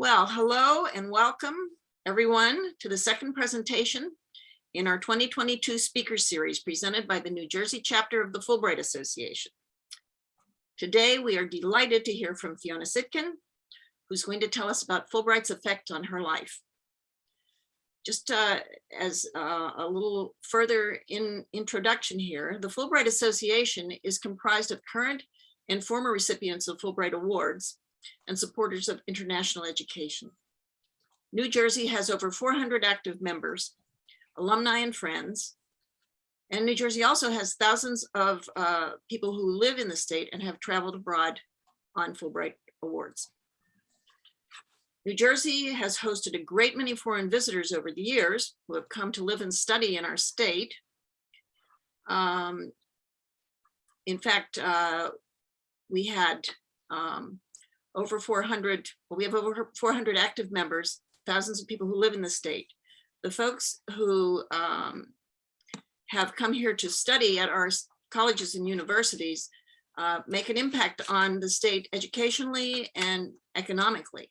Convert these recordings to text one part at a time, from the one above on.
Well, hello and welcome everyone to the second presentation in our 2022 speaker series presented by the New Jersey chapter of the Fulbright Association. Today, we are delighted to hear from Fiona Citkin, who's going to tell us about Fulbright's effect on her life. Just uh, as uh, a little further in introduction here, the Fulbright Association is comprised of current and former recipients of Fulbright Awards and supporters of international education. New Jersey has over 400 active members, alumni and friends. And New Jersey also has thousands of uh, people who live in the state and have traveled abroad on Fulbright Awards. New Jersey has hosted a great many foreign visitors over the years who have come to live and study in our state. Um, in fact, uh, we had um, over 400, well, we have over 400 active members, thousands of people who live in the state. The folks who um, have come here to study at our colleges and universities uh, make an impact on the state educationally and economically.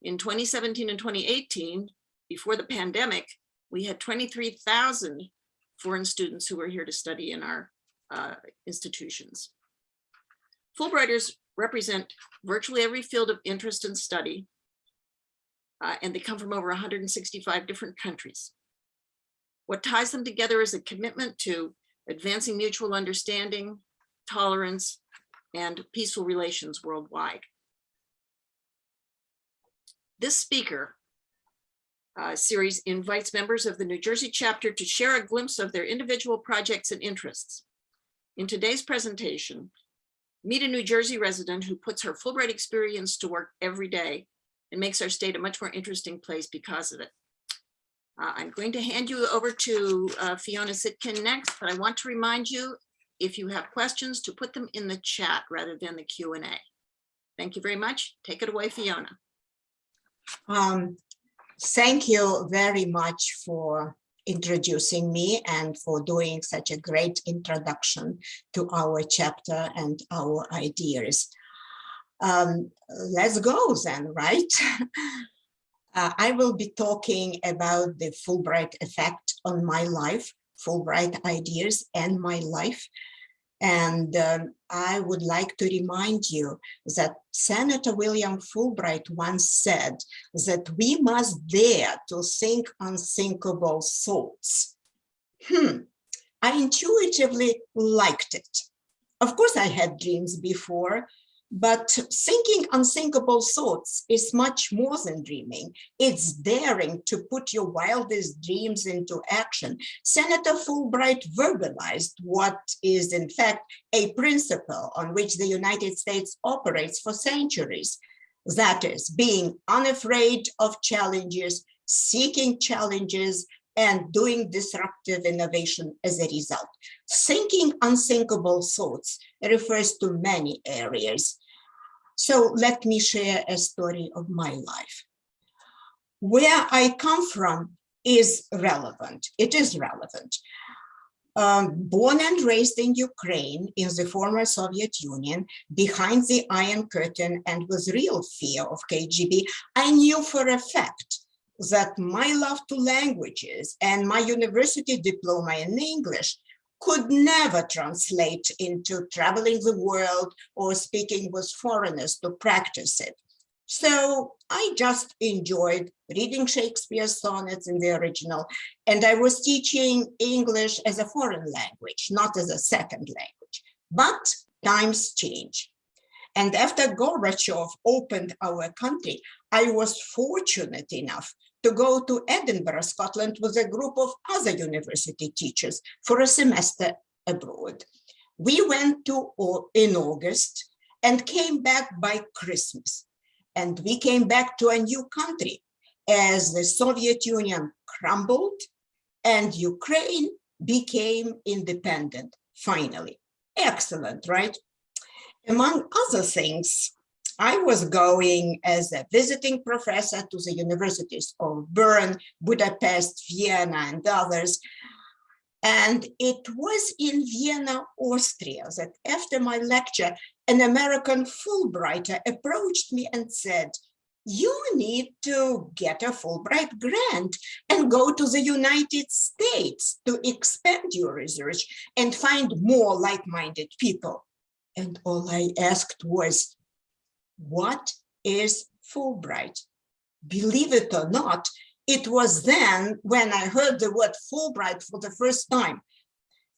In 2017 and 2018, before the pandemic, we had 23,000 foreign students who were here to study in our uh, institutions. Fulbrighters represent virtually every field of interest and study, uh, and they come from over 165 different countries. What ties them together is a commitment to advancing mutual understanding, tolerance, and peaceful relations worldwide. This speaker uh, series invites members of the New Jersey chapter to share a glimpse of their individual projects and interests. In today's presentation, Meet a New Jersey resident who puts her Fulbright experience to work every day and makes our state a much more interesting place because of it. Uh, I'm going to hand you over to uh, Fiona Citkin next, but I want to remind you, if you have questions, to put them in the chat rather than the Q&A. Thank you very much. Take it away, Fiona. Um, thank you very much for introducing me and for doing such a great introduction to our chapter and our ideas. Um, let's go then, right? uh, I will be talking about the Fulbright effect on my life, Fulbright ideas and my life. And um, I would like to remind you that Senator William Fulbright once said that we must dare to think unthinkable thoughts. Hmm, I intuitively liked it. Of course, I had dreams before, but thinking unthinkable thoughts is much more than dreaming. It's daring to put your wildest dreams into action. Senator Fulbright verbalized what is in fact a principle on which the United States operates for centuries. That is being unafraid of challenges, seeking challenges, and doing disruptive innovation as a result. Thinking unthinkable thoughts refers to many areas. So let me share a story of my life. Where I come from is relevant. It is relevant. Um, born and raised in Ukraine, in the former Soviet Union, behind the Iron Curtain and with real fear of KGB, I knew for a fact that my love to languages and my university diploma in English could never translate into traveling the world or speaking with foreigners to practice it. So I just enjoyed reading Shakespeare's sonnets in the original, and I was teaching English as a foreign language, not as a second language. But times change. And after Gorbachev opened our country, I was fortunate enough to go to Edinburgh, Scotland with a group of other university teachers for a semester abroad. We went to in August and came back by Christmas. And we came back to a new country as the Soviet Union crumbled and Ukraine became independent, finally. Excellent, right? Among other things, I was going as a visiting professor to the universities of Bern, Budapest, Vienna, and others. And it was in Vienna, Austria, that after my lecture, an American Fulbrighter approached me and said, you need to get a Fulbright grant and go to the United States to expand your research and find more like-minded people. And all I asked was, what is Fulbright? Believe it or not, it was then when I heard the word Fulbright for the first time.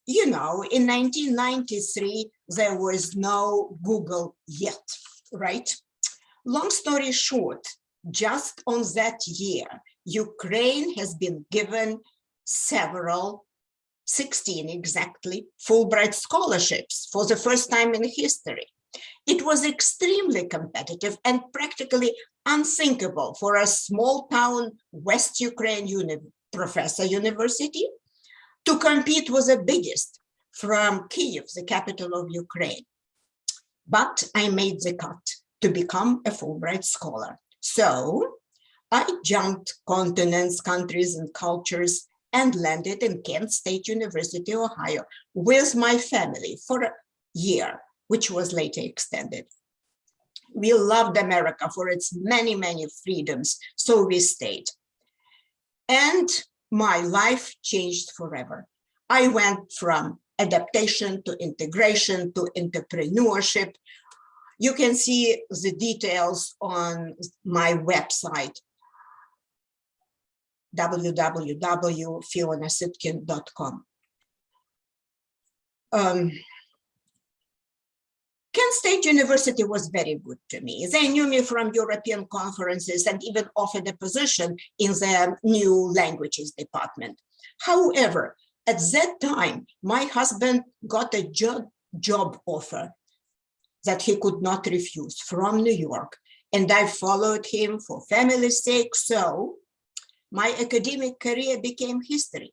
You know, in 1993, there was no Google yet, right? Long story short, just on that year, Ukraine has been given several, 16 exactly, Fulbright scholarships for the first time in history. It was extremely competitive and practically unthinkable for a small town West Ukraine uni professor university to compete with the biggest from Kiev, the capital of Ukraine. But I made the cut to become a Fulbright scholar. So I jumped continents, countries, and cultures and landed in Kent State University, Ohio, with my family for a year, which was later extended. We loved America for its many, many freedoms, so we stayed. And my life changed forever. I went from adaptation to integration to entrepreneurship you can see the details on my website, www.fionacitkin.com. Um, Kent State University was very good to me. They knew me from European conferences and even offered a position in the new languages department. However, at that time, my husband got a job, job offer that he could not refuse from New York. And I followed him for family's sake. So my academic career became history.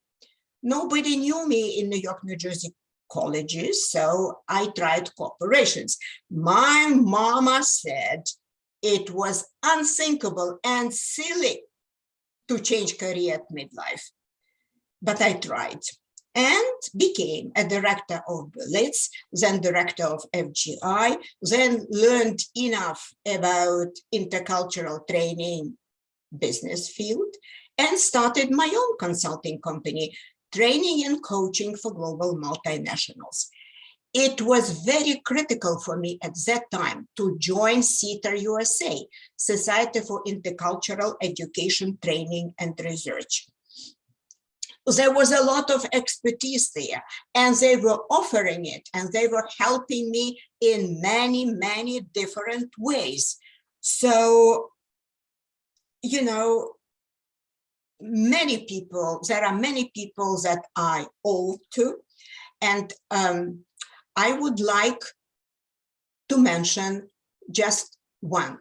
Nobody knew me in New York, New Jersey colleges, so I tried corporations. My mama said it was unthinkable and silly to change career at midlife, but I tried and became a director of Berlitz, then director of FGI, then learned enough about intercultural training business field and started my own consulting company, training and coaching for global multinationals. It was very critical for me at that time to join SIETAR USA, Society for Intercultural Education, Training and Research there was a lot of expertise there and they were offering it and they were helping me in many, many different ways. So, you know, many people, there are many people that I owe to, and um, I would like to mention just one.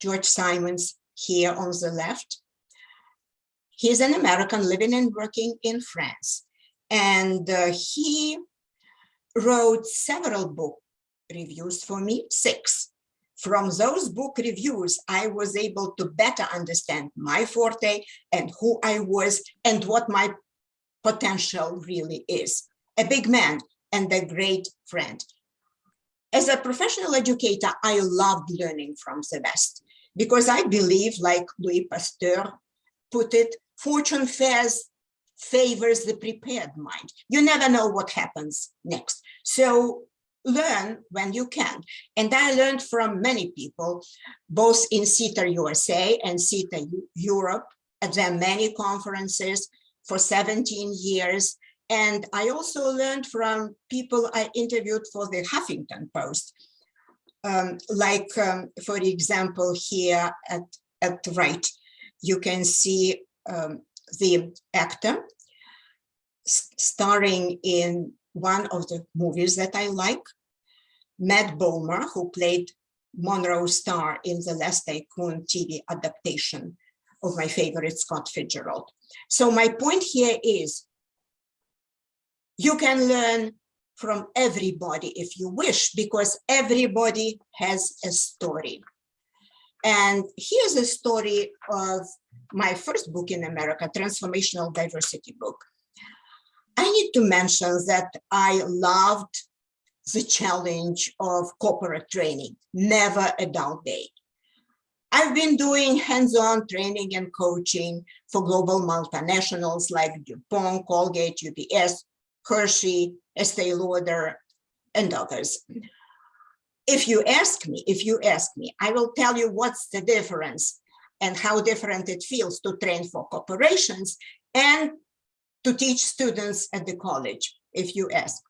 George Simons here on the left. He's an American living and working in France. And uh, he wrote several book reviews for me, six. From those book reviews, I was able to better understand my forte and who I was and what my potential really is. A big man and a great friend. As a professional educator, I loved learning from the West because I believe, like Louis Pasteur put it, fortune fares favors the prepared mind. You never know what happens next. So learn when you can. And I learned from many people, both in SIETAR USA and SIETAR Europe, at their many conferences for 17 years. And I also learned from people I interviewed for the Huffington Post. Um, like, um, for example, here at, at the right, you can see um, the actor starring in one of the movies that I like, Matt Bomer, who played Monroe Stahr in the Last Tycoon TV adaptation of my favorite Scott Fitzgerald. So my point here is you can learn from everybody if you wish, because everybody has a story. And here's a story of my first book in America, Transformational Diversity book. I need to mention that I loved the challenge of corporate training, never a dull day. I've been doing hands-on training and coaching for global multinationals like DuPont, Colgate, UPS, Hershey, Estee Lauder, and others. If you ask me, if you ask me, I will tell you what's the difference and how different it feels to train for corporations and to teach students at the college, if you ask.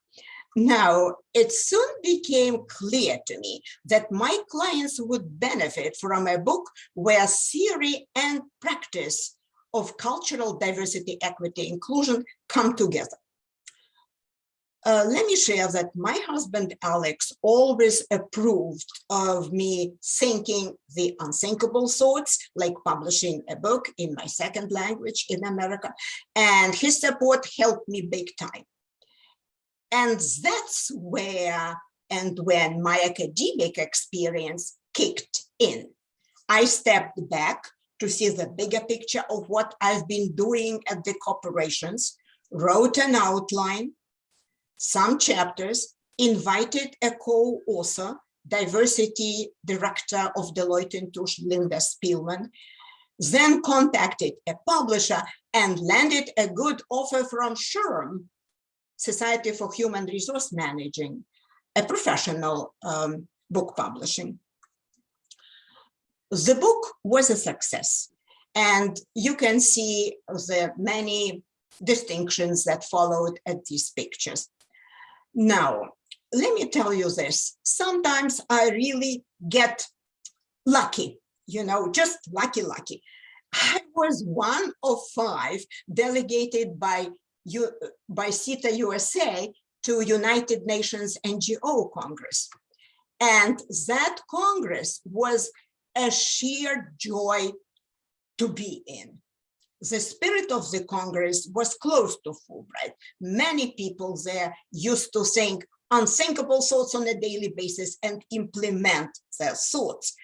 Now, it soon became clear to me that my clients would benefit from a book where theory and practice of cultural diversity, equity, inclusion come together. Uh, let me share that my husband, Alex, always approved of me thinking the unthinkable thoughts, like publishing a book in my second language in America, and his support helped me big time. And that's where and when my academic experience kicked in. I stepped back to see the bigger picture of what I've been doing at the corporations, wrote an outline, some chapters, invited a co-author, diversity director of Deloitte & Touche, Linda Spielman, then contacted a publisher and landed a good offer from SHRM, Society for Human Resource Managing, a professional um, book publishing. The book was a success, and you can see the many distinctions that followed at these pictures. Now, let me tell you this. Sometimes I really get lucky, you know, just lucky, lucky. I was one of five delegated by, you by SIETAR USA to United Nations NGO Congress. And that Congress was a sheer joy to be in the spirit of the Congress was close to Fulbright. Many people there used to think unthinkable thoughts on a daily basis and implement their thoughts.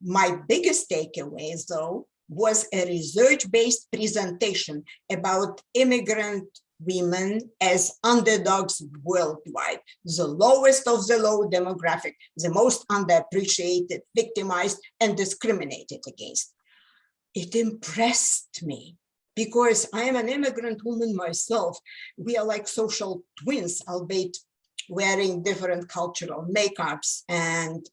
My biggest takeaway, though, was a research-based presentation about immigrant women as underdogs worldwide, the lowest of the low demographic, the most underappreciated, victimized, and discriminated against it impressed me because I am an immigrant woman myself. We are like social twins, albeit wearing different cultural makeups and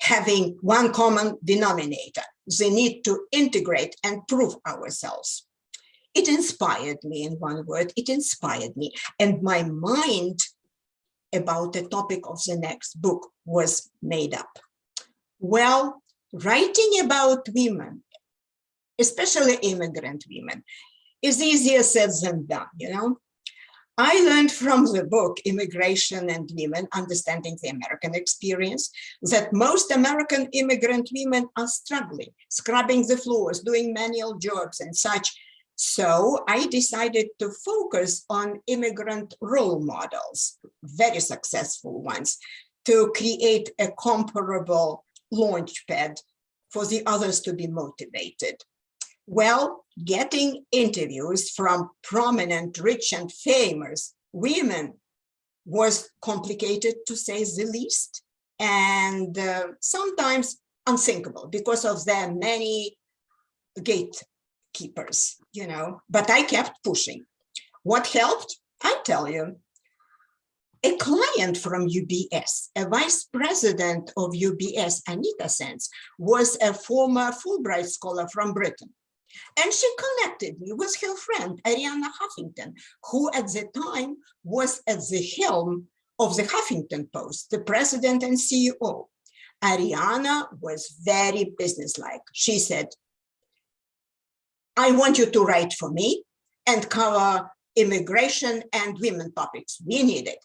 having one common denominator, the need to integrate and prove ourselves. It inspired me in one word, it inspired me. And my mind about the topic of the next book was made up. Well, writing about women, especially immigrant women, is easier said than done, you know? I learned from the book, Immigration and Women, Understanding the American Experience, that most American immigrant women are struggling, scrubbing the floors, doing manual jobs and such. So I decided to focus on immigrant role models, very successful ones, to create a comparable launchpad for the others to be motivated. Well, getting interviews from prominent, rich and famous women was complicated to say the least, and uh, sometimes unthinkable because of their many gatekeepers, you know, but I kept pushing. What helped? I tell you, a client from UBS, a vice president of UBS, Anita Sands, was a former Fulbright scholar from Britain. And she connected me with her friend, Arianna Huffington, who at the time was at the helm of the Huffington Post, the president and CEO. Arianna was very businesslike. She said, I want you to write for me and cover immigration and women topics. We need it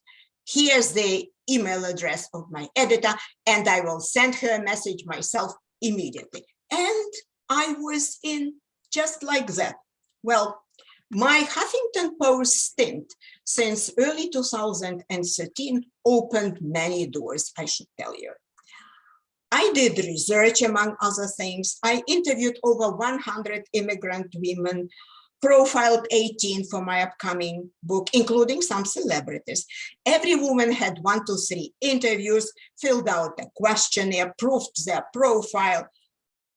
here's the email address of my editor, and I will send her a message myself immediately. And I was in just like that. Well, my Huffington Post stint since early 2013 opened many doors, I should tell you. I did research, among other things. I interviewed over 100 immigrant women profiled 18 for my upcoming book, including some celebrities. Every woman had one to three interviews, filled out a questionnaire, proved their profile,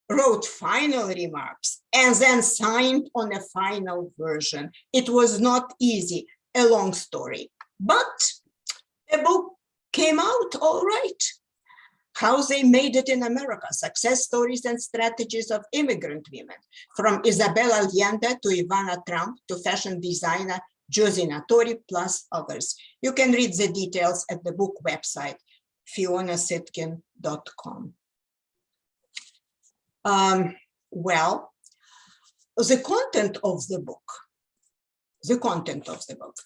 wrote final remarks, and then signed on a final version. It was not easy, a long story, but the book came out all right. How they made it in America, success stories and strategies of immigrant women, from Isabel Allende to Ivana Trump to fashion designer Josie Natori, plus others. You can read the details at the book website, fionacitkin.com. Um, well, the content of the book, the content of the book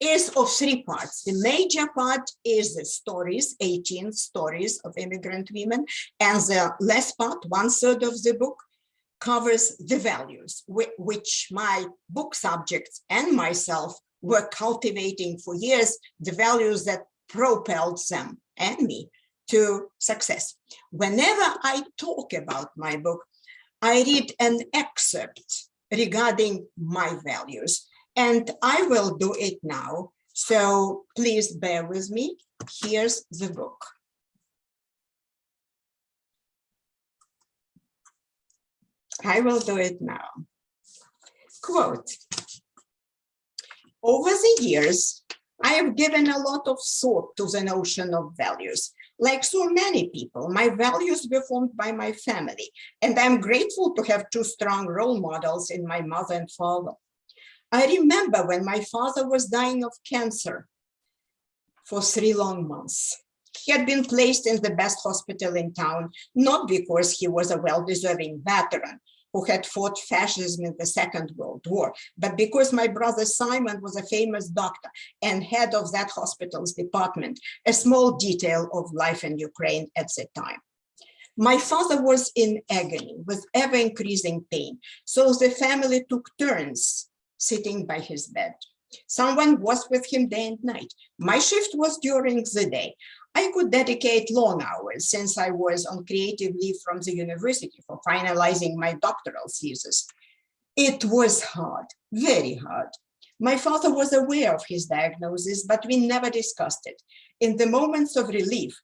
is of three parts. The major part is the stories, 18 stories of immigrant women, and the last part, one third of the book, covers the values which my book subjects and myself were cultivating for years, the values that propelled them and me to success. Whenever I talk about my book, I read an excerpt regarding my values, and I will do it now. So please bear with me. Here's the book. I will do it now. Quote. Over the years, I have given a lot of thought to the notion of values. Like so many people, my values were formed by my family, and I'm grateful to have two strong role models in my mother and father. I remember when my father was dying of cancer for three long months. He had been placed in the best hospital in town, not because he was a well-deserving veteran who had fought fascism in the Second World War, but because my brother Simon was a famous doctor and head of that hospital's department, a small detail of life in Ukraine at the time. My father was in agony with ever increasing pain, so the family took turns sitting by his bed. Someone was with him day and night. My shift was during the day. I could dedicate long hours since I was on creative leave from the university for finalizing my doctoral thesis. It was hard, very hard. My father was aware of his diagnosis, but we never discussed it. In the moments of relief,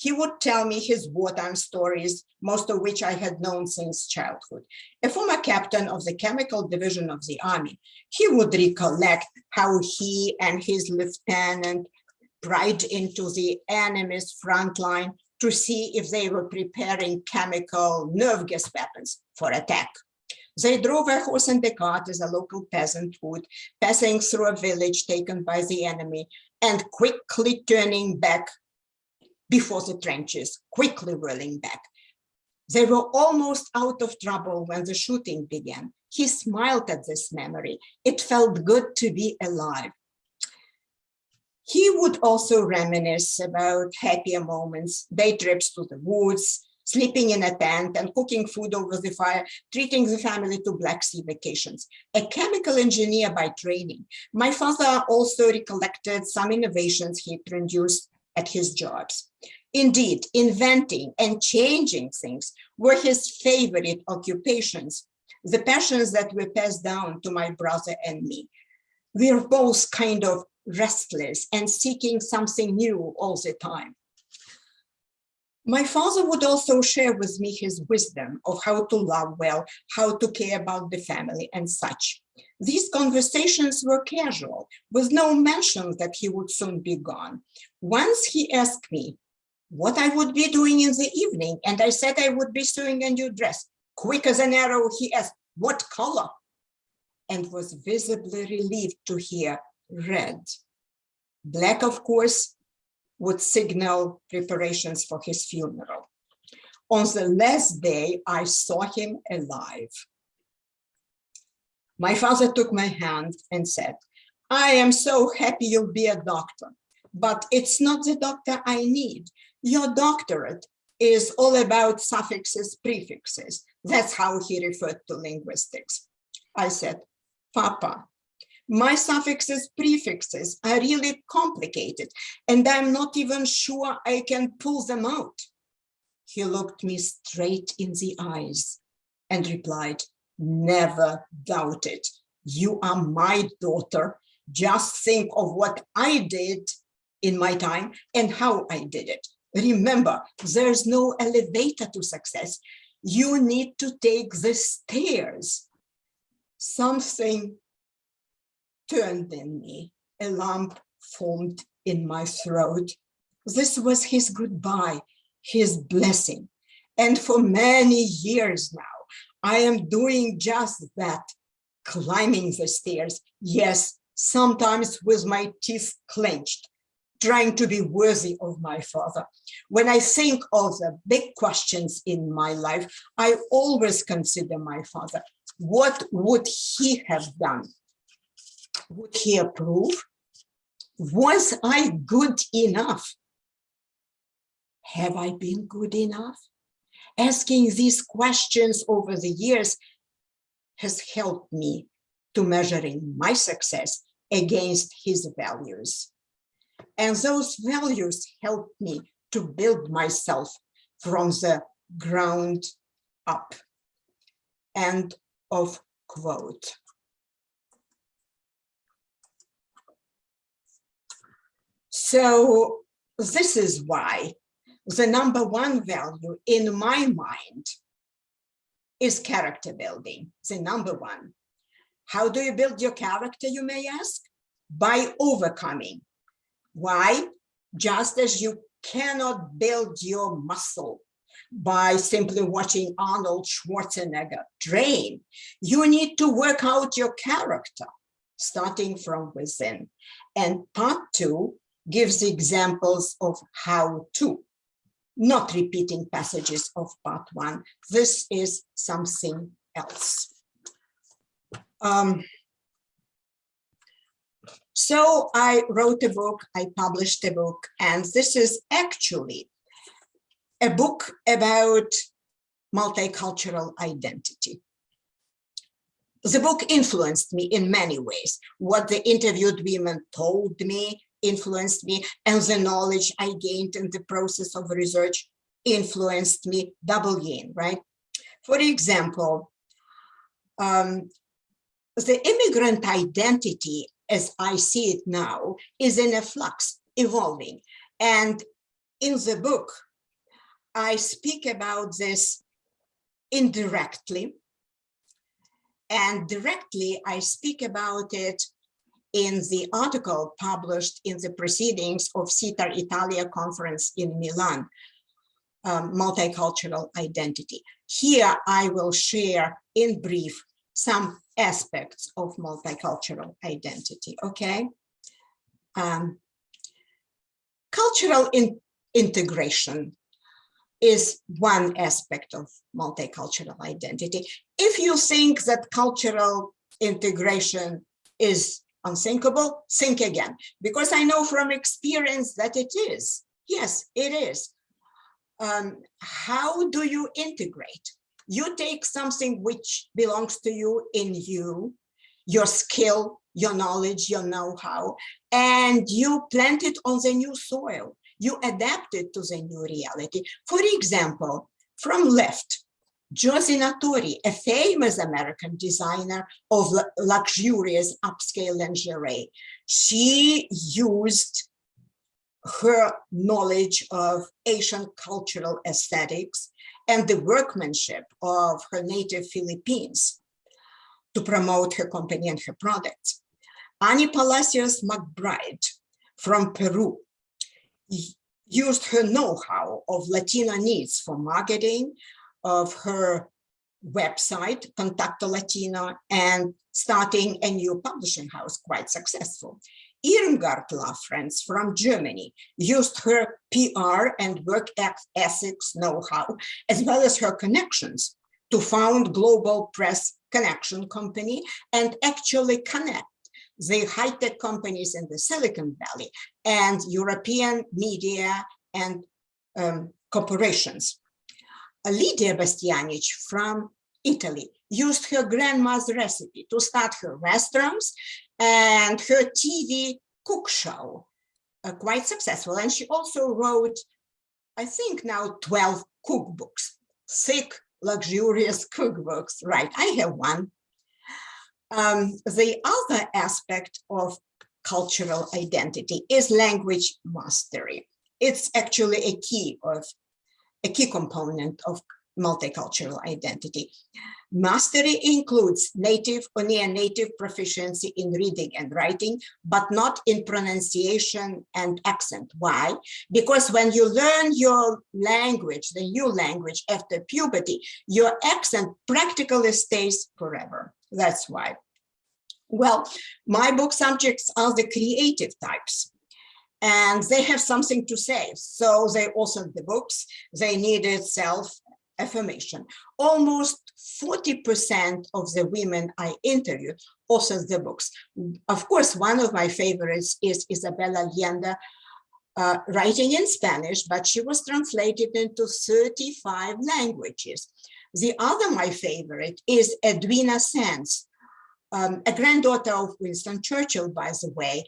he would tell me his wartime stories, most of which I had known since childhood. A former captain of the chemical division of the army, he would recollect how he and his lieutenant pried into the enemy's front line to see if they were preparing chemical nerve gas weapons for attack. They drove a horse and a cart as a local peasant would, passing through a village taken by the enemy and quickly turning back before the trenches, quickly rolling back. They were almost out of trouble when the shooting began. He smiled at this memory. It felt good to be alive. He would also reminisce about happier moments, day trips to the woods, sleeping in a tent and cooking food over the fire, treating the family to Black Sea vacations. A chemical engineer by training, my father also recollected some innovations he introduced at his jobs. Indeed, inventing and changing things were his favorite occupations, the passions that were passed down to my brother and me. We are both kind of restless and seeking something new all the time. My father would also share with me his wisdom of how to love well, how to care about the family and such. These conversations were casual, with no mention that he would soon be gone. Once he asked me what I would be doing in the evening, and I said I would be sewing a new dress. Quick as an arrow, he asked, what color? And was visibly relieved to hear red. Black, of course, would signal preparations for his funeral. On the last day, I saw him alive. My father took my hand and said, I am so happy you'll be a doctor, but it's not the doctor I need. Your doctorate is all about suffixes, prefixes. That's how he referred to linguistics. I said, Papa, my suffixes, prefixes are really complicated, and I'm not even sure I can pull them out. He looked me straight in the eyes and replied, never doubt it. You are my daughter. Just think of what I did in my time and how I did it. Remember, there's no elevator to success. you need to take the stairs. Something turned in me, a lump formed in my throat. This was his goodbye, his blessing. And for many years now, I am doing just that, climbing the stairs. Yes, sometimes with my teeth clenched, trying to be worthy of my father. When I think of the big questions in my life, I always consider my father. What would he have done? Would he approve? Was I good enough? Have I been good enough? Asking these questions over the years has helped me to measuring my success against his values. And those values helped me to build myself from the ground up. End of quote. So this is why the number one value in my mind is character building, the number one. How do you build your character, you may ask? By overcoming. Why? Just as you cannot build your muscle by simply watching Arnold Schwarzenegger train, you need to work out your character, starting from within. And part two gives examples of how to not repeating passages of part one. This is something else. Um, so I wrote a book, I published a book, and this is actually a book about multicultural identity. The book influenced me in many ways. What the interviewed women told me, influenced me and the knowledge I gained in the process of research influenced me double yin, right? For example, um, the immigrant identity as I see it now is in a flux, evolving. And in the book, I speak about this indirectly. And directly, I speak about it in the article published in the proceedings of SIETAR Italia conference in Milan, um, multicultural identity. Here I will share in brief some aspects of multicultural identity, okay? Um, cultural in integration is one aspect of multicultural identity. If you think that cultural integration is unthinkable, think again, because I know from experience that it is. Yes, it is. Um, how do you integrate? You take something which belongs to you in you, your skill, your knowledge, your know-how, and you plant it on the new soil. You adapt it to the new reality. For example, from left, Josie Natori, a famous American designer of luxurious upscale lingerie, she used her knowledge of Asian cultural aesthetics and the workmanship of her native Philippines to promote her company and her products. Annie Palacios McBride from Peru used her know-how of Latino needs for marketing, of her website, Contacto Latino, and starting a new publishing house, quite successful. Irmgard Lafrenz from Germany used her PR and work ethics know-how, as well as her connections to found Global Press Connection Company and actually connect the high-tech companies in the Silicon Valley and European media and um, corporations. Lidia Bastianich from Italy used her grandma's recipe to start her restaurants and her TV cook show, uh, quite successful. And she also wrote, I think now 12 cookbooks, thick, luxurious cookbooks, right? I have one. Um, the other aspect of cultural identity is language mastery. It's actually a key of a key component of multicultural identity. Mastery includes native or near native proficiency in reading and writing, but not in pronunciation and accent. Why? Because when you learn your language, the new language after puberty, your accent practically stays forever. That's why. Well, my book subjects are the creative types and they have something to say. So they also the books, they needed self affirmation. Almost 40% of the women I interviewed also the books. Of course, one of my favorites is Isabella Allende, uh, writing in Spanish, but she was translated into 35 languages. The other my favorite is Edwina Sands, um, a granddaughter of Winston Churchill, by the way.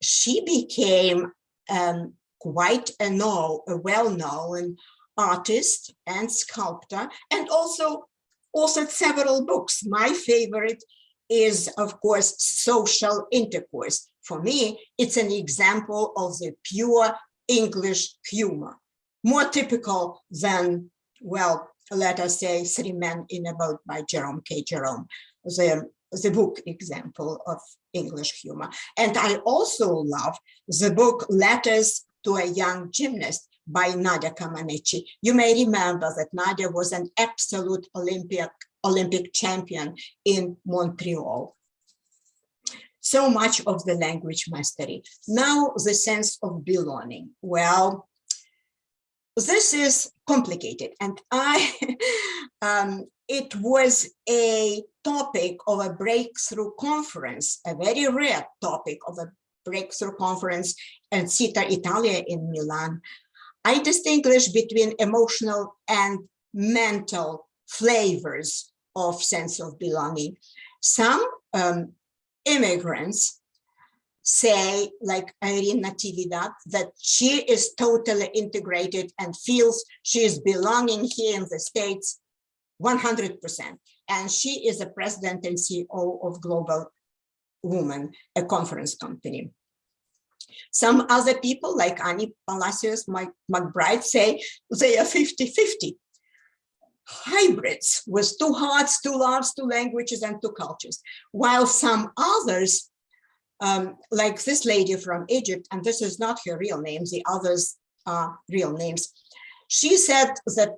She became um, quite a, know, a well-known artist and sculptor, and also authored several books. My favorite is, of course, Social Intercourse. For me, it's an example of the pure English humor, more typical than, well, let us say, Three Men in a Boat by Jerome K. Jerome, the, the book example of English humor. And I also love the book Letters to a Young Gymnast by Nadia Comaneci. You may remember that Nadia was an absolute Olympic, Olympic champion in Montreal. So much of the language mastery. Now the sense of belonging. Well, this is complicated and I, um, it was a topic of a breakthrough conference, a very rare topic of a breakthrough conference at SIETAR Italia in Milan I distinguish between emotional and mental flavors of sense of belonging. Some um, immigrants say, like Irene Natividad, that she is totally integrated and feels she is belonging here in the States 100%. And she is the president and CEO of Global Woman, a conference company. Some other people like Annie Palacios, Mike McBride say they are 50-50 hybrids with two hearts, two loves, two languages, and two cultures. While some others, um, like this lady from Egypt, and this is not her real name, the others are real names, she said that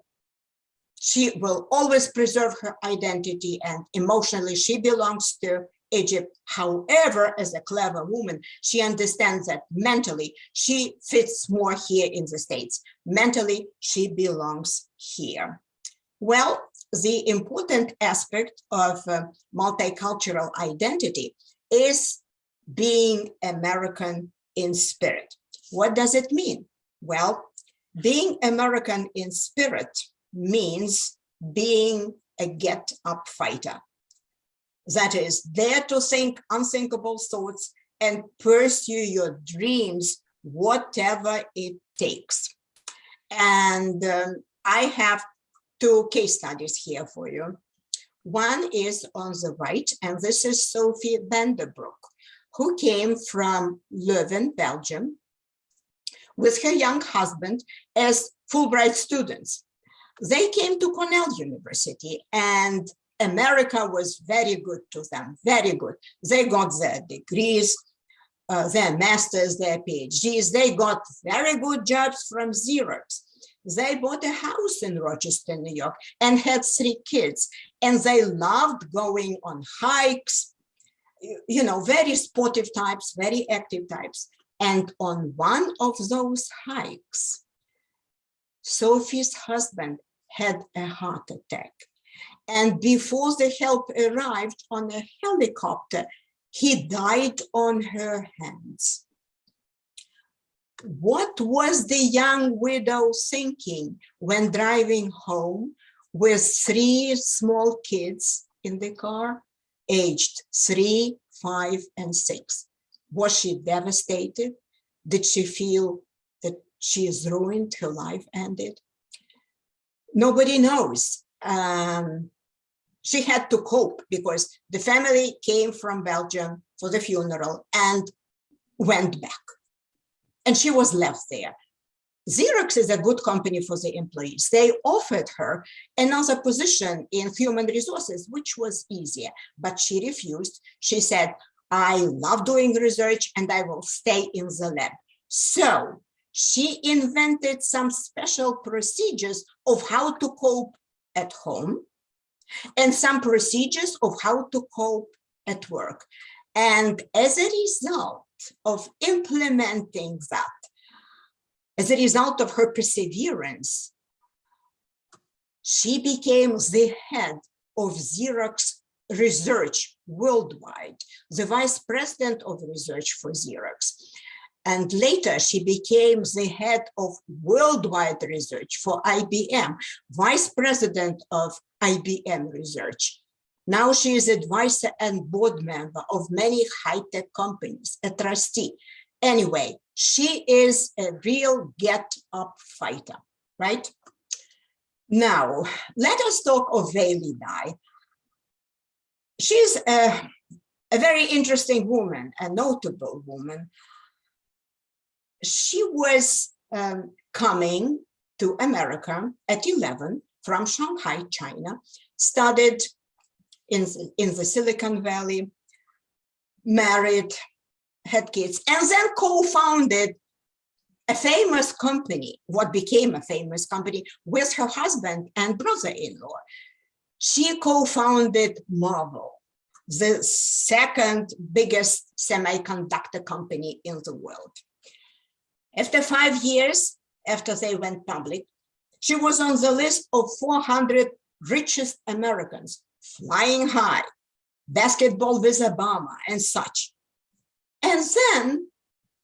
she will always preserve her identity and emotionally she belongs to Egypt. However, as a clever woman, she understands that mentally she fits more here in the States. Mentally, she belongs here. Well, the important aspect of uh, multicultural identity is being American in spirit. What does it mean? Well, being American in spirit means being a get up fighter that is there to think unthinkable thoughts and pursue your dreams, whatever it takes. And um, I have two case studies here for you. One is on the right, and this is Sophie Vandebroek, who came from Leuven, Belgium, with her young husband as Fulbright students. They came to Cornell University and America was very good to them, very good. They got their degrees, uh, their masters, their PhDs. They got very good jobs from Xerox. They bought a house in Rochester, New York, and had three kids. And they loved going on hikes, you know, very sportive types, very active types. And on one of those hikes, Sophie's husband had a heart attack. And before the help arrived on a helicopter, he died on her hands. What was the young widow thinking when driving home with three small kids in the car, aged three, five, and six? Was she devastated? Did she feel that she is ruined, her life ended? Nobody knows. Um, she had to cope because the family came from Belgium for the funeral and went back. And she was left there. Xerox is a good company for the employees. They offered her another position in human resources, which was easier, but she refused. She said, I love doing research and I will stay in the lab. So she invented some special procedures of how to cope at home and some procedures of how to cope at work. And as a result of implementing that, as a result of her perseverance, she became the head of Xerox research worldwide, the vice president of research for Xerox. And later she became the head of worldwide research for IBM, vice president of IBM research. Now she is advisor and board member of many high-tech companies, a trustee. Anyway, she is a real get up fighter, right? Now, let us talk of Weili Dai. She's a, a very interesting woman, a notable woman. She was um, coming to America at 11 from Shanghai, China, studied in, in the Silicon Valley, married, had kids, and then co-founded a famous company, what became a famous company, with her husband and brother-in-law. She co-founded Marvell, the second biggest semiconductor company in the world. After five years, after they went public, she was on the list of 400 richest Americans, flying high, basketball with Obama and such. And then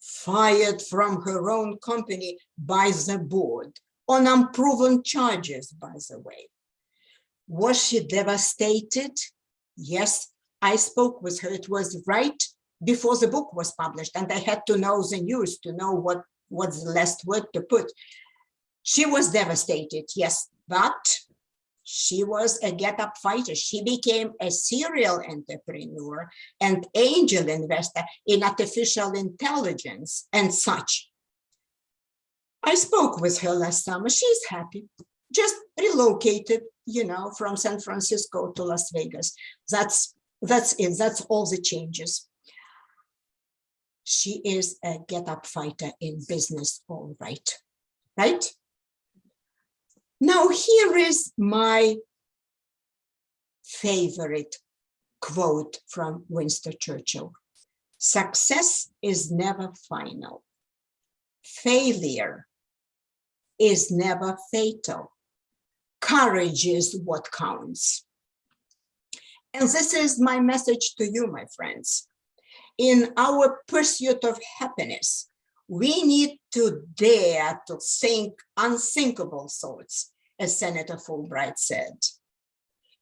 fired from her own company by the board on unproven charges, by the way. Was she devastated? Yes, I spoke with her. It was right before the book was published and I had to know the news to know what what's the last word to put. She was devastated, yes, but she was a get up fighter. She became a serial entrepreneur and angel investor in artificial intelligence and such. I spoke with her last summer. She's happy, just relocated, you know, from San Francisco to Las Vegas. That's that's it. That's all the changes. She is a get up fighter in business, all right, right? Now, here is my favorite quote from Winston Churchill. Success is never final. Failure is never fatal. Courage is what counts. And this is my message to you, my friends. In our pursuit of happiness, we need to dare to think unthinkable thoughts, as Senator Fulbright said.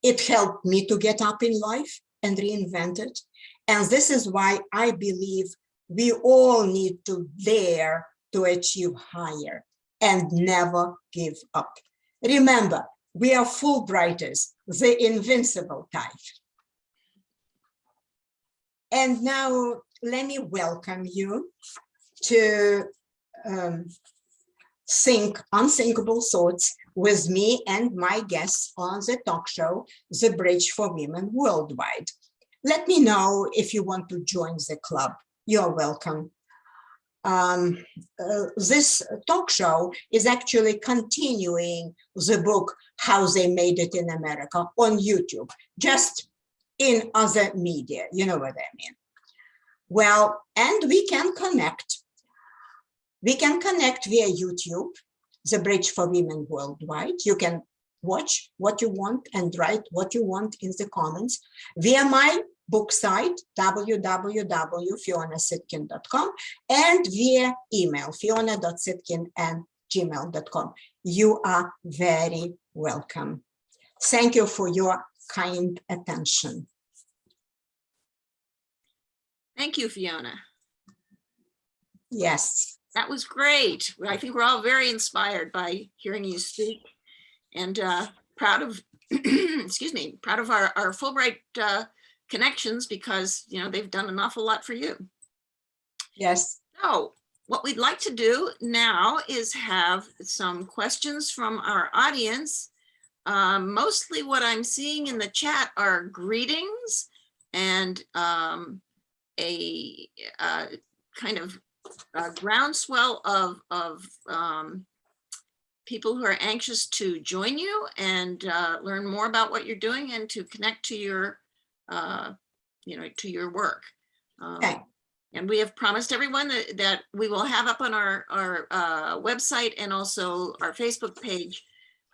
It helped me to get up in life and reinvent it. And this is why I believe we all need to dare to achieve higher and never give up. Remember, we are Fulbrighters, the invincible type. And now let me welcome you to um, think unthinkable thoughts with me and my guests on the talk show, The Bridge for Women Worldwide. Let me know if you want to join the club. You're welcome. Um, uh, this talk show is actually continuing the book, How They Made It in America on YouTube, just in other media, you know what I mean. Well, and we can connect we can connect via YouTube, the Bridge for Women Worldwide. You can watch what you want and write what you want in the comments via my book site, www.fionacitkin.com and via email, fiona.citkin and gmail.com. You are very welcome. Thank you for your kind attention. Thank you, Fiona. Yes. That was great. I think we're all very inspired by hearing you speak and uh, proud of, excuse me, proud of our, our Fulbright uh, connections because, you know, they've done an awful lot for you. Yes. So what we'd like to do now is have some questions from our audience. Um, mostly what I'm seeing in the chat are greetings and um, a uh, kind of uh, groundswell of, of um, people who are anxious to join you and uh, learn more about what you're doing and to connect to your, uh, you know, to your work. Um, Okay. And we have promised everyone that, that we will have up on our, our uh, website and also our Facebook page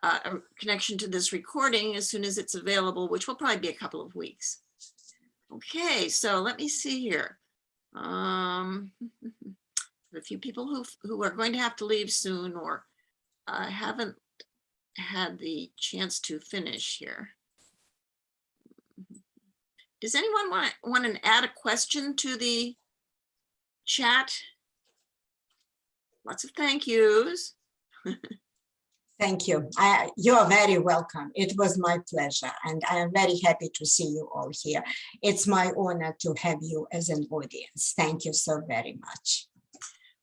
uh, a connection to this recording as soon as it's available, which will probably be a couple of weeks. Okay, so let me see here. Um, a few people who, who are going to have to leave soon or uh, haven't had the chance to finish here. Does anyone want, want to add a question to the chat? Lots of thank yous. Thank you. I, you are very welcome. It was my pleasure, and I am very happy to see you all here. It's my honor to have you as an audience. Thank you so very much.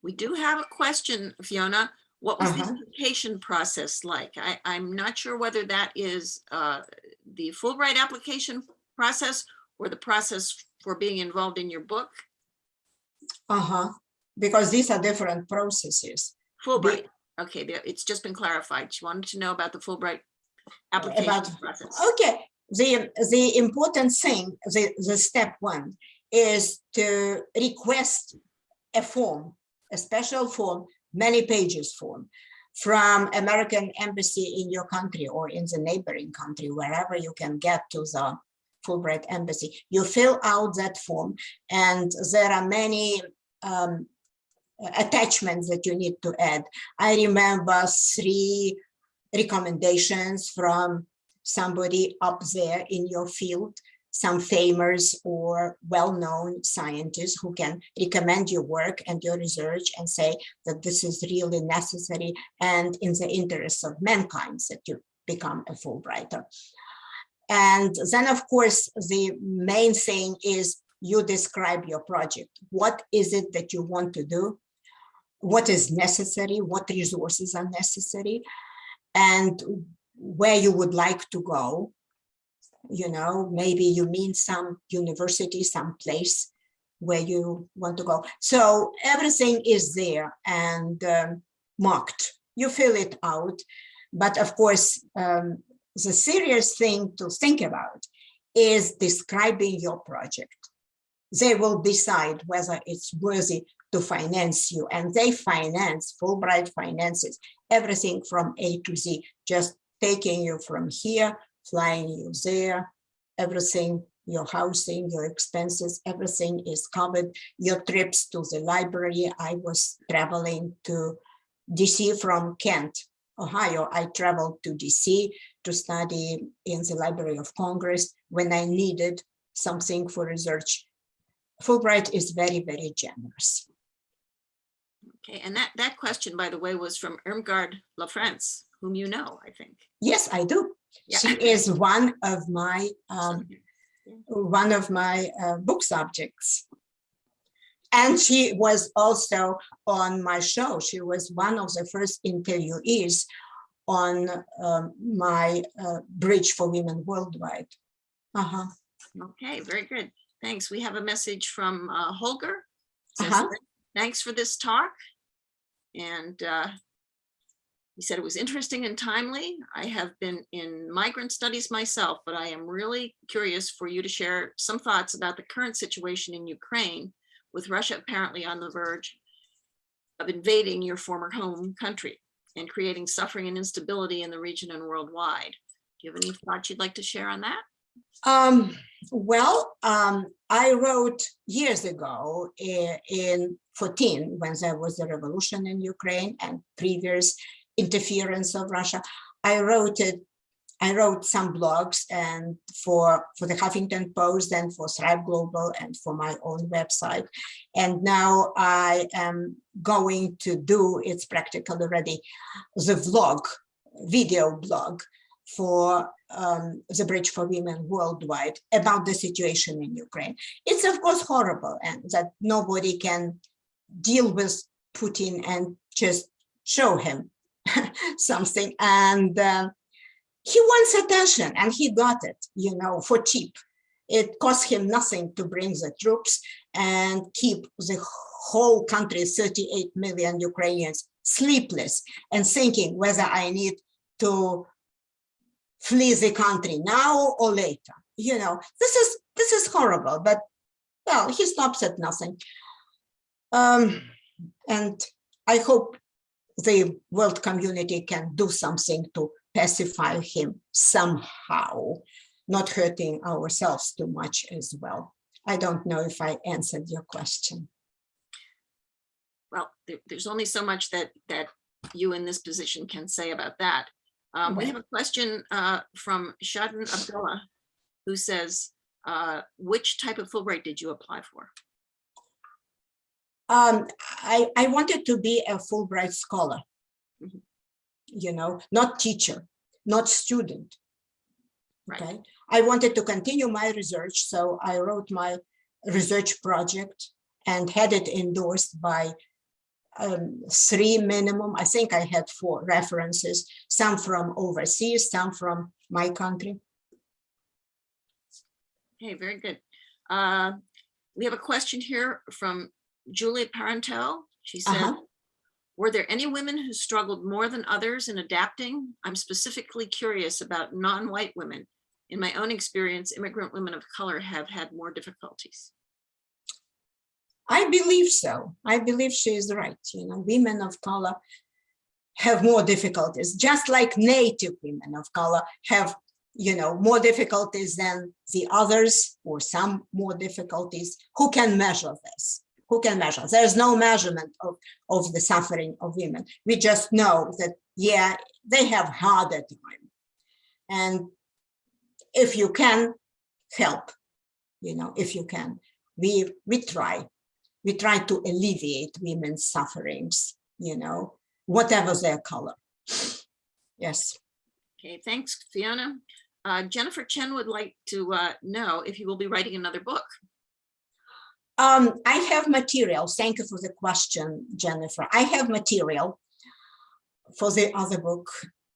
We do have a question, Fiona. What was the Uh-huh. application process like? I, I'm not sure whether that is uh, the Fulbright application process or the process for being involved in your book. Uh-huh, because these are different processes. Fulbright, okay, it's just been clarified. She wanted to know about the Fulbright application About- process. Okay, the, the important thing, the, the step one is to request a form, a special form, many pages form from American Embassy in your country or in the neighboring country, wherever you can get to the Fulbright Embassy. You fill out that form and there are many um, attachments that you need to add. I remember three recommendations from somebody up there in your field, some famous or well-known scientists who can recommend your work and your research and say that this is really necessary and in the interest of mankind that you become a Fulbrighter. And then, of course, the main thing is you describe your project. What is it that you want to do? What is necessary? What resources are necessary? And where you would like to go. You know, maybe you mean some university, some place where you want to go. So everything is there and um, marked. You fill it out. But of course, um, the serious thing to think about is describing your project. They will decide whether it's worthy to finance you and they finance, Fulbright finances everything from A to Z, just taking you from here, flying you there, everything, your housing, your expenses, everything is covered. Your trips to the library. I was traveling to DC from Kent, Ohio. I traveled to DC to study in the Library of Congress when I needed something for research. Fulbright is very, very generous. Okay, and that, that question, by the way, was from Irmgard LaFrance, whom you know, I think. Yes, I do. Yeah. She is one of my um, one of my uh, book subjects. And she was also on my show. She was one of the first interviewees on um, my uh, Bridge for Women Worldwide. Uh-huh. Okay, very good. Thanks. We have a message from uh, Holger. Says, Uh-huh. Thanks for this talk. And uh, he said it was interesting and timely. I have been in migrant studies myself, but I am really curious for you to share some thoughts about the current situation in Ukraine with Russia apparently on the verge of invading your former home country and creating suffering and instability in the region and worldwide. Do you have any thoughts you'd like to share on that? Um, well, um, I wrote years ago i- in 14, when there was a revolution in Ukraine and previous interference of Russia, I wrote it. I wrote some blogs and for for the Huffington Post and for Thrive Global and for my own website. And now I am going to do it's practically already the vlog, video blog for um, the Bridge for Women Worldwide about the situation in Ukraine. It's of course horrible and that nobody can deal with Putin and just show him something. And um, he wants attention and he got it, you know, for cheap. It cost him nothing to bring the troops and keep the whole country, 38 million Ukrainians, sleepless and thinking whether I need to flee the country now or later. You know, this is this is horrible, but well, he stops at nothing. Um, and I hope the world community can do something to pacify him somehow, not hurting ourselves too much as well. I don't know if I answered your question. Well, there's only so much that, that you in this position can say about that. Um, we have a question, uh, from Shadon Abdullah, who says, uh, which type of Fulbright did you apply for? Um, I, I wanted to be a Fulbright scholar. Mhm. You know, not teacher, not student. Right. Okay, I wanted to continue my research, so I wrote my research project and had it endorsed by um, three minimum, I think I had four references, some from overseas, some from my country. Okay, very good. Uh, we have a question here from Julia Parenteau. She said, Uh-huh. were there any women who struggled more than others in adapting? I'm specifically curious about non-white women. In my own experience, immigrant women of color have had more difficulties. I believe so. I believe she is right. You know, women of color have more difficulties, just like native women of color have, you know, more difficulties than the others or some more difficulties. Who can measure this? Who can measure? There's no measurement of, of the suffering of women. We just know that, yeah, they have harder time. And if you can help, you know, if you can, we, we try we try to alleviate women's sufferings, you know, whatever their color. Yes. Okay, thanks, Fiona. Uh, Jennifer Chen would like to uh, know if you will be writing another book. Um, I have material. Thank you for the question, Jennifer. I have material for the other book,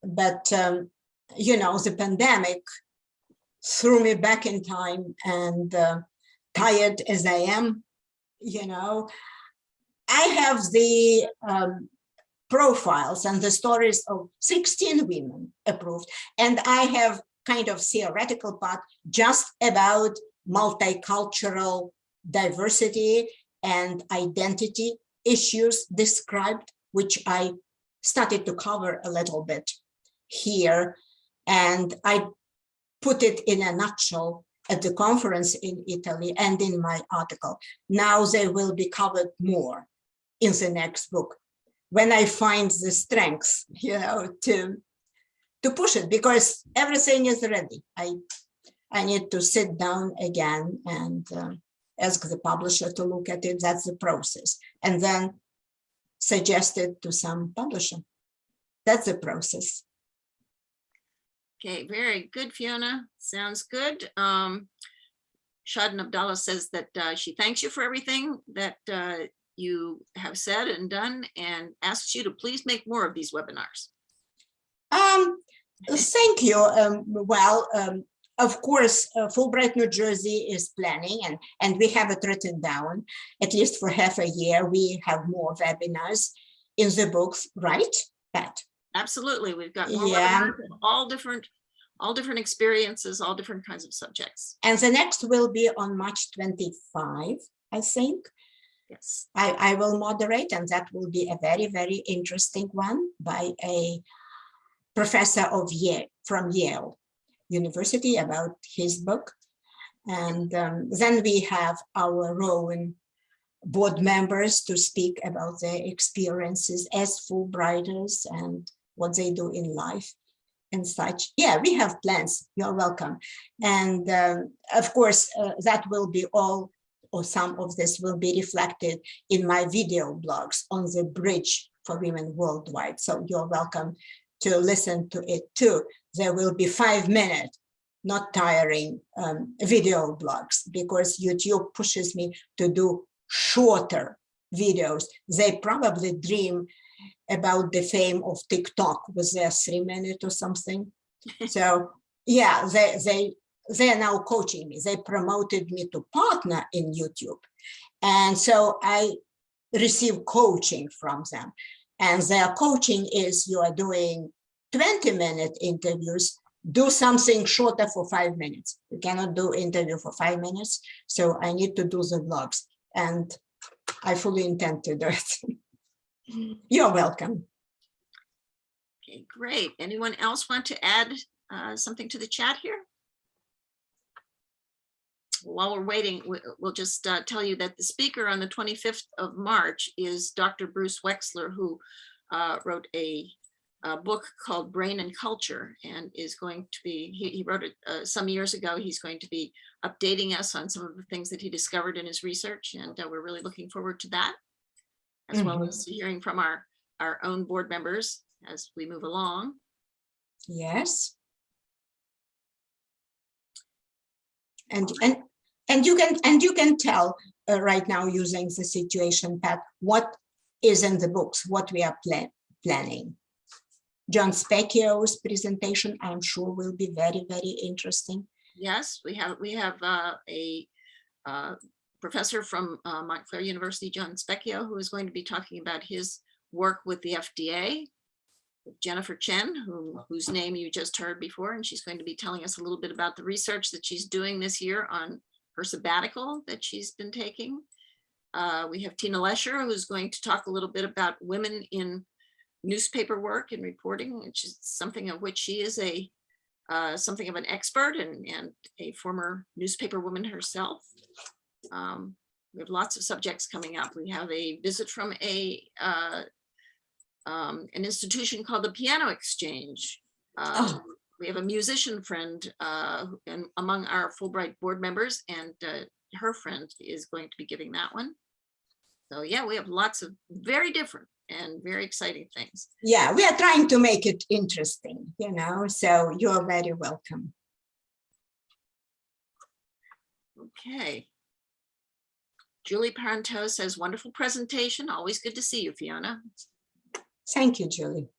but um, you know, the pandemic threw me back in time and uh, tired as I am, you know, I have the um, profiles and the stories of 16 women approved, and I have kind of theoretical part just about multicultural diversity and identity issues described, which I started to cover a little bit here. And I put it in a nutshell at the conference in Italy and in my article. Now they will be covered more in the next book when I find the strength, you know, to to push it because everything is ready. I I need to sit down again and uh, ask the publisher to look at it. That's the process, and then suggest it to some publisher. That's the process. Okay, very good, Fiona. Sounds good. Um, Shadon Abdallah says that uh, she thanks you for everything that uh, you have said and done and asks you to please make more of these webinars. Um, thank you. Um, well, um, of course, uh, Fulbright, New Jersey is planning and, and we have it written down, at least for half a year, we have more webinars in the books, right, Pat? Absolutely, we've got Yeah. all different, all different experiences, all different kinds of subjects. And the next will be on March 25, I think. Yes, I, I will moderate and that will be a very, very interesting one by a professor of Yale, from Yale University about his book. And um, then we have our Rowan board members to speak about their experiences as Fulbrighters and what they do in life and such. Yeah, we have plans. You're welcome. And um, of course, uh, that will be all or some of this will be reflected in my video blogs on the Bridge for Women Worldwide. So you're welcome to listen to it too. There will be five minute, not tiring um, video blogs because YouTube pushes me to do shorter videos. They probably dream about the fame of TikTok with their three minute or something. So yeah, they they they are now coaching me. They promoted me to partner in YouTube. And so I receive coaching from them. And their coaching is you are doing 20 minute interviews, do something shorter for five minutes. You cannot do interview for five minutes. So I need to do the vlogs and I fully intend to do it. You're welcome. Okay, great. Anyone else want to add uh, something to the chat here? While we're waiting, we- we'll just uh, tell you that the speaker on the 25th of March is Dr. Bruce Wexler, who uh, wrote a a book called Brain and Culture and is going to be, he he wrote it uh, some years ago. He's going to be updating us on some of the things that he discovered in his research, and uh, we're really looking forward to that. As well Mhm. as hearing from our, our own board members as we move along. Yes. And, and, and you can, and you can tell uh, right now using the situation, Pat, what is in the books, what we are plan, planning. John Specchio's presentation, I'm sure will be very, very interesting. Yes, we have, we have uh, a uh, professor from uh, Montclair University, John Specchio, who is going to be talking about his work with the FDA. Jennifer Chen, who, whose name you just heard before, and she's going to be telling us a little bit about the research that she's doing this year on her sabbatical that she's been taking. Uh, We have Tina Lesher, who's going to talk a little bit about women in newspaper work and reporting, which is something of which she is a uh, something of an expert and, and a former newspaper woman herself. Um, we have lots of subjects coming up. We have a visit from a uh, um, an institution called the Piano Exchange. Oh. Um, We have a musician friend uh, and among our Fulbright board members and uh, her friend is going to be giving that one. So yeah, we have lots of very different and very exciting things. Yeah, we are trying to make it interesting, you know, so you're very welcome. Okay. Julie Parenteau says, wonderful presentation. Always good to see you, Fiona. Thank you, Julie.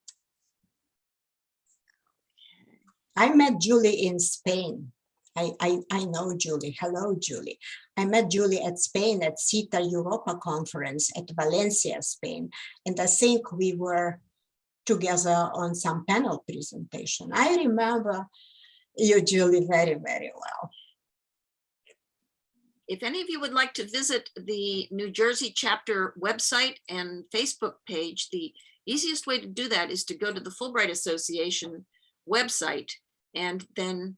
I met Julie in Spain. I, I, I know Julie. Hello, Julie. I met Julie at Spain at SIETAR Europa conference at Valencia, Spain. And I think we were together on some panel presentation. I remember you, Julie, very, very well. If any of you would like to visit the New Jersey chapter website and Facebook page, the easiest way to do that is to go to the Fulbright Association website and then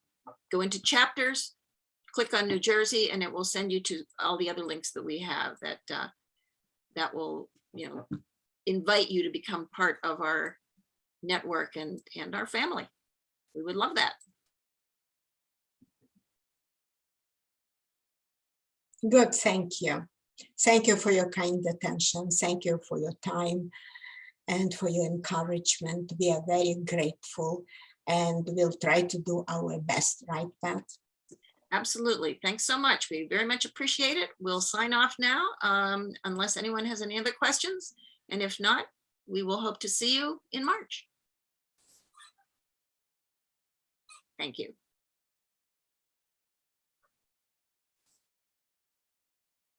go into chapters, click on New Jersey, and it will send you to all the other links that we have that uh, that will, you know, invite you to become part of our network and and our family. We would love that. Good, thank you. Thank you for your kind attention. Thank you for your time and for your encouragement. We are very grateful and we'll try to do our best, right, Pat? Absolutely. Thanks so much. We very much appreciate it. We'll sign off now um, unless anyone has any other questions. And if not, we will hope to see you in March. Thank you.